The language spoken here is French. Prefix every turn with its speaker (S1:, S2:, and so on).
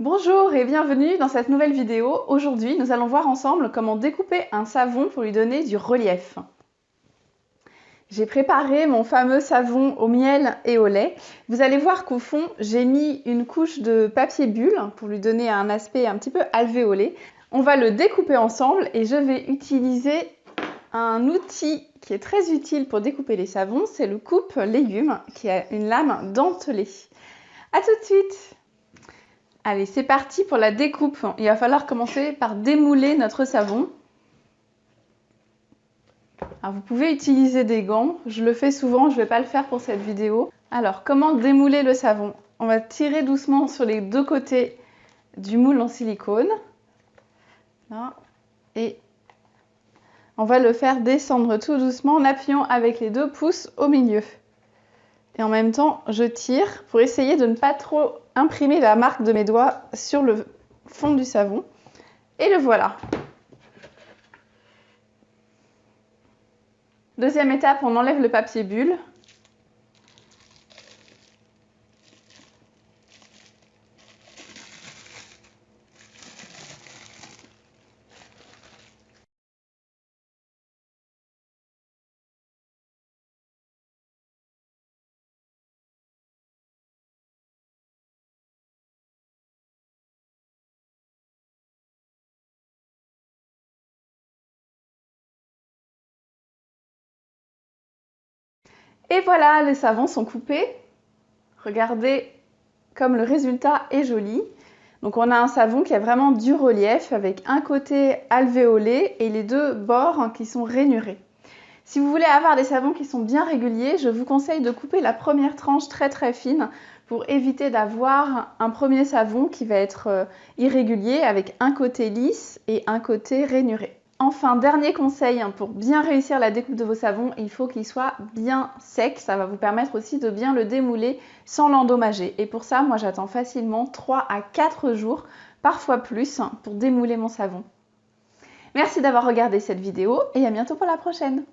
S1: Bonjour et bienvenue dans cette nouvelle vidéo. Aujourd'hui, nous allons voir ensemble comment découper un savon pour lui donner du relief. J'ai préparé mon fameux savon au miel et au lait. Vous allez voir qu'au fond, j'ai mis une couche de papier bulle pour lui donner un aspect un petit peu alvéolé. On va le découper ensemble et je vais utiliser un outil qui est très utile pour découper les savons, c'est le coupe légumes qui a une lame dentelée. A tout de suite Allez, c'est parti pour la découpe. Il va falloir commencer par démouler notre savon. Alors, vous pouvez utiliser des gants. Je le fais souvent, je ne vais pas le faire pour cette vidéo. Alors, comment démouler le savon? On va tirer doucement sur les deux côtés du moule en silicone. Et on va le faire descendre tout doucement en appuyant avec les deux pouces au milieu. Et en même temps, je tire pour essayer de ne pas trop imprimer la marque de mes doigts sur le fond du savon. Et le voilà. Deuxième étape, on enlève le papier bulle. Et voilà, les savons sont coupés. Regardez comme le résultat est joli. Donc on a un savon qui a vraiment du relief avec un côté alvéolé et les deux bords qui sont rainurés. Si vous voulez avoir des savons qui sont bien réguliers, je vous conseille de couper la première tranche très très fine pour éviter d'avoir un premier savon qui va être euh, irrégulier avec un côté lisse et un côté rainuré. Enfin, dernier conseil, hein, pour bien réussir la découpe de vos savons, il faut qu'il soit bien sec. Ça va vous permettre aussi de bien le démouler sans l'endommager. Et pour ça, moi j'attends facilement 3 à 4 jours, parfois plus, pour démouler mon savon. Merci d'avoir regardé cette vidéo et à bientôt pour la prochaine.